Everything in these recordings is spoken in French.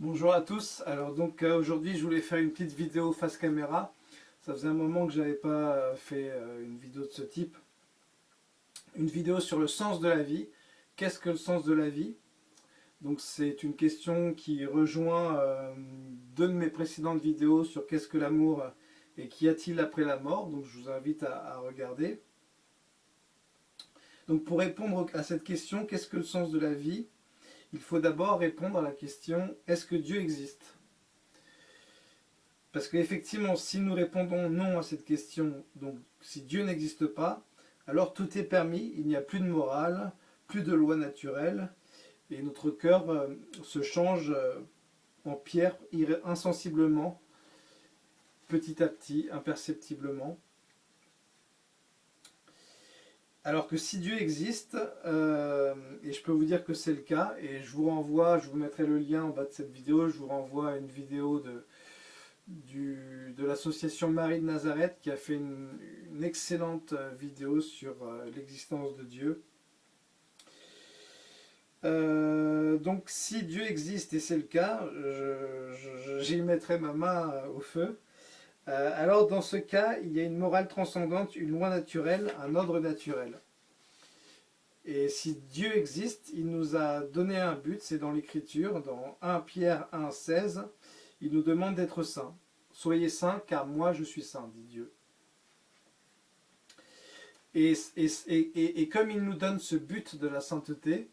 Bonjour à tous, alors donc euh, aujourd'hui je voulais faire une petite vidéo face caméra. Ça faisait un moment que je n'avais pas euh, fait euh, une vidéo de ce type. Une vidéo sur le sens de la vie. Qu'est-ce que le sens de la vie? Donc c'est une question qui rejoint deux de mes précédentes vidéos sur qu'est-ce que l'amour et qu'y a-t-il après la mort. Donc je vous invite à regarder. Donc pour répondre à cette question, qu'est-ce que le sens de la vie? Il faut d'abord répondre à la question « Est-ce que Dieu existe ?» Parce qu'effectivement, si nous répondons non à cette question, donc si Dieu n'existe pas, alors tout est permis, il n'y a plus de morale, plus de loi naturelle, et notre cœur euh, se change euh, en pierre insensiblement, petit à petit, imperceptiblement. Alors que si Dieu existe, euh, et je peux vous dire que c'est le cas, et je vous renvoie, je vous mettrai le lien en bas de cette vidéo, je vous renvoie à une vidéo de, l'association Marie de Nazareth qui a fait une, excellente vidéo sur euh, l'existence de Dieu. Euh, donc si Dieu existe, et c'est le cas, j'y mettrai ma main au feu, euh, alors dans ce cas, il y a une morale transcendante, une loi naturelle, un ordre naturel. Et si Dieu existe, il nous a donné un but, c'est dans l'écriture, dans 1 Pierre 1, 16, il nous demande d'être saints. Soyez saints, car moi je suis saint, dit Dieu. Et, et, comme il nous donne ce but de la sainteté,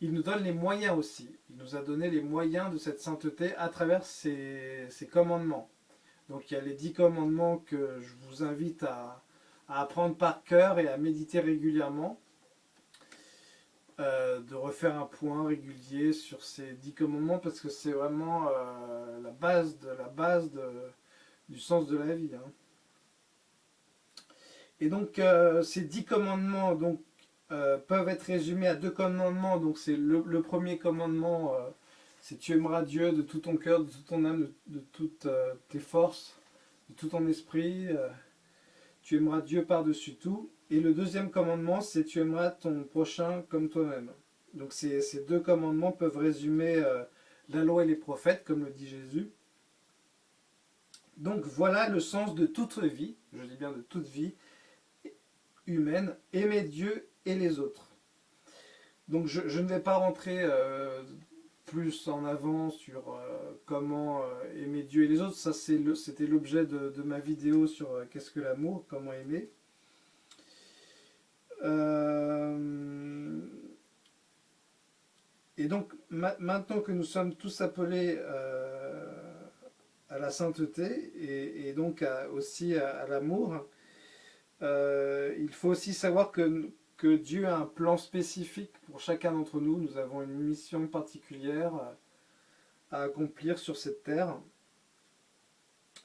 il nous donne les moyens aussi. Il nous a donné les moyens de cette sainteté à travers ses commandements. Donc il y a les dix commandements que je vous invite à, apprendre par cœur et à méditer régulièrement. Euh, de refaire un point régulier sur ces dix commandements parce que c'est vraiment euh, la base, de, la base du sens de la vie. Hein. Et donc euh, ces dix commandements donc, peuvent être résumés à deux commandements. Donc c'est le, premier commandement c'est tu aimeras Dieu de tout ton cœur, de toute ton âme, de, toutes euh, tes forces, de tout ton esprit. Euh, tu aimeras Dieu par-dessus tout. Et le deuxième commandement, c'est tu aimeras ton prochain comme toi-même. Donc ces, deux commandements peuvent résumer euh, la loi et les prophètes, comme le dit Jésus. Donc voilà le sens de toute vie, je dis bien de toute vie humaine, aimer Dieu et les autres. Donc je, ne vais pas rentrer plus en avant sur euh, comment euh, aimer Dieu et les autres. Ça, c'était l'objet de, ma vidéo sur euh, qu'est-ce que l'amour, comment aimer. et donc, maintenant que nous sommes tous appelés à la sainteté et, donc aussi à l'amour, il faut aussi savoir que que Dieu a un plan spécifique pour chacun d'entre nous. Nous avons une mission particulière à accomplir sur cette terre.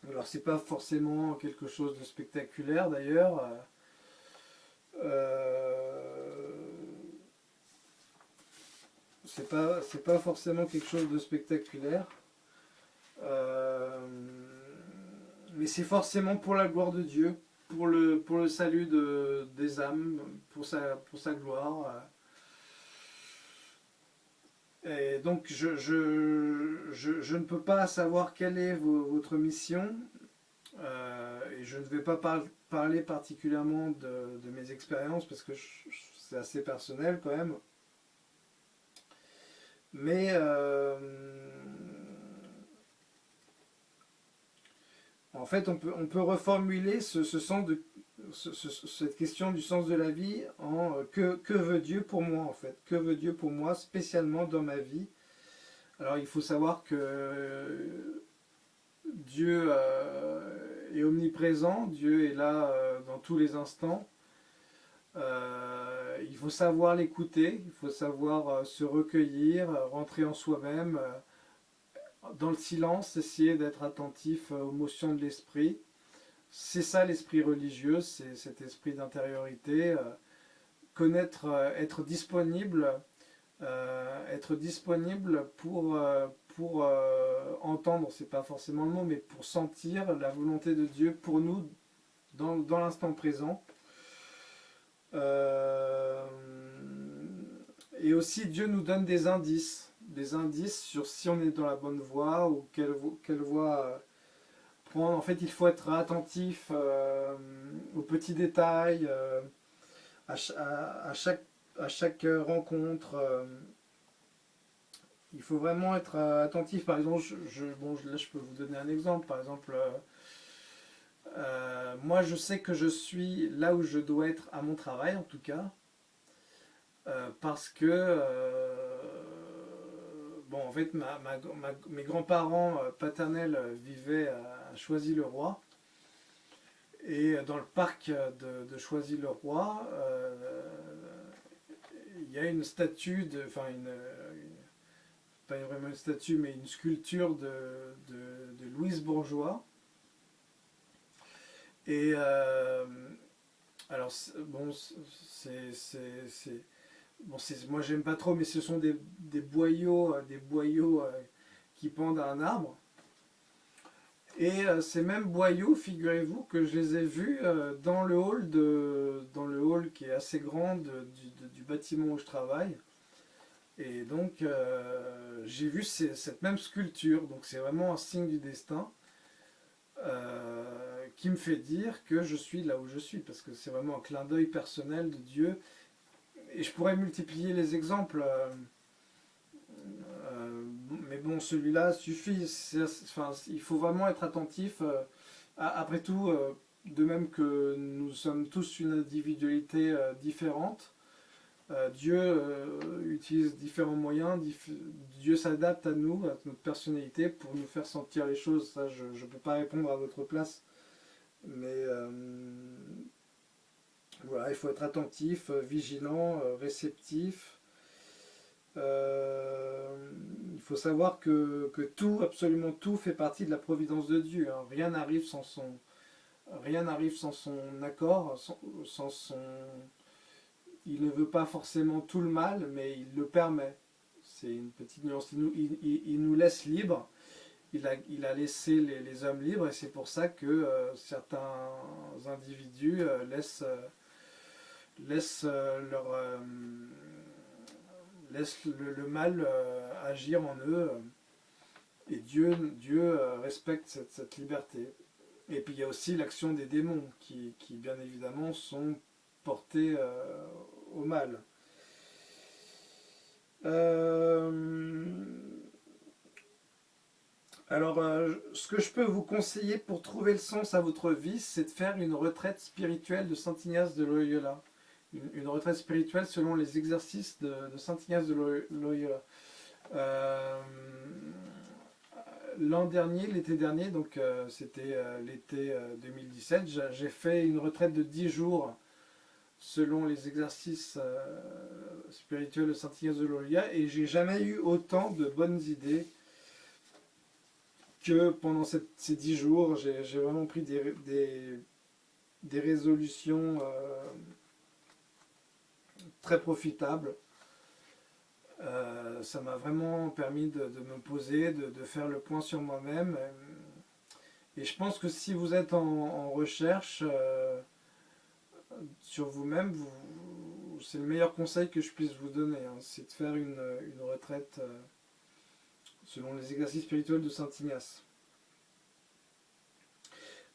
Alors c'est pas forcément quelque chose de spectaculaire d'ailleurs. Euh, c'est pas pas forcément quelque chose de spectaculaire. Euh, mais c'est forcément pour la gloire de Dieu pour le, pour le salut de, des âmes, pour sa, pour sa gloire. Et donc je, je, je, ne peux pas savoir quelle est votre mission, euh, et je ne vais pas parler particulièrement de, de mes expériences, parce que c'est assez personnel quand même. Mais euh, En fait, on peut, reformuler ce, sens de, cette question du sens de la vie en euh, que, veut Dieu pour moi en fait. Que veut Dieu pour moi spécialement dans ma vie? Alors il faut savoir que Dieu euh, est omniprésent, Dieu est là euh, dans tous les instants. il faut savoir l'écouter, il faut savoir se recueillir, rentrer en soi-même, dans le silence, essayer d'être attentif aux motions de l'esprit. C'est ça l'esprit religieux, c'est cet esprit d'intériorité. Euh, connaître, euh, être disponible, euh, être disponible pour, pour entendre, c'est pas forcément le mot, mais pour sentir la volonté de Dieu pour nous dans, dans l'instant présent. et aussi Dieu nous donne des indices des indices sur si on est dans la bonne voie ou quelle, quelle voie euh, prendre. En fait, il faut être attentif euh, aux petits détails, à, chaque, à chaque rencontre. il faut vraiment être attentif. Par exemple, je, bon, là je peux vous donner un exemple. Par exemple, moi je sais que je suis là où je dois être à mon travail en tout cas. parce que Bon, en fait, mes grands-parents euh, paternels euh, vivaient à Choisy-le-Roi. Et dans le parc de, Choisy-le-Roi, euh, il y a une statue, de, enfin une, pas vraiment une statue, mais une sculpture de, Louise Bourgeois. Et alors, bon, c'est bon, moi j'aime pas trop, mais ce sont des, boyaux, des boyaux euh, euh, qui pendent à un arbre. Et euh, ces mêmes boyaux, figurez-vous que je les ai vus dans le hall de, dans le hall qui est assez grand du, bâtiment où je travaille. Et donc j'ai vu cette même sculpture, donc c'est vraiment un signe du destin qui me fait dire que je suis là où je suis, parce que c'est vraiment un clin d'œil personnel de Dieu et je pourrais multiplier les exemples, euh, euh, mais bon, celui-là suffit. Enfin, il faut vraiment être attentif. Euh, après tout, de même que nous sommes tous une individualité différente, Dieu utilise différents moyens, Dieu s'adapte à nous, à notre personnalité, pour nous faire sentir les choses. Ça, je ne peux pas répondre à votre place. Mais il faut être attentif, euh, vigilant, euh, réceptif. Euh, il faut savoir que, tout, absolument tout, fait partie de la providence de Dieu. Hein. Rien n'arrive sans son, rien sans son accord, sans, son. Il ne veut pas forcément tout le mal, mais il le permet. C'est une petite nuance. Il nous, laisse libres. Il a, il a laissé les, hommes libres et c'est pour ça que certains individus laissent laisse euh, leur, euh, le, mal euh, agir en eux. Et Dieu, Dieu respecte cette, liberté. Et puis il y a aussi l'action des démons qui, bien évidemment sont portés au mal. alors, ce que je peux vous conseiller pour trouver le sens à votre vie, c'est de faire une retraite spirituelle de Saint Ignace de Loyola une, retraite spirituelle selon les exercices de, Saint Ignace de Loyola. Euh, l'an dernier, l'été dernier, donc euh, c'était euh, l'été 2017, j'ai fait une retraite de 10 jours selon les exercices spirituels de Saint Ignace de Loyola et j'ai jamais eu autant de bonnes idées que pendant ces 10 jours. J'ai vraiment pris des, des résolutions très profitable. Euh, ça m'a vraiment permis de, me poser, de, faire le point sur moi-même. Et je pense que si vous êtes en, recherche euh, sur vous-même, c'est le meilleur conseil que je puisse vous donner. Hein. c'est de faire une, retraite euh, selon les exercices spirituels de Saint Ignace.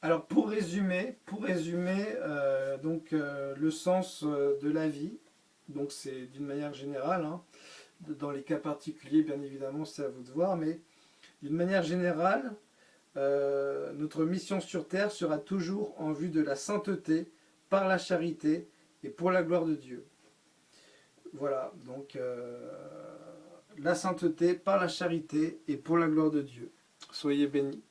Alors pour résumer, pour résumer donc, le sens de la vie, donc c'est d'une manière générale. Hein. Dans les cas particuliers, bien évidemment, c'est à vous de voir, mais d'une manière générale, euh, notre mission sur terre sera toujours en vue de la sainteté, par la charité et pour la gloire de Dieu. Voilà, donc euh, la sainteté, par la charité et pour la gloire de Dieu. Soyez bénis.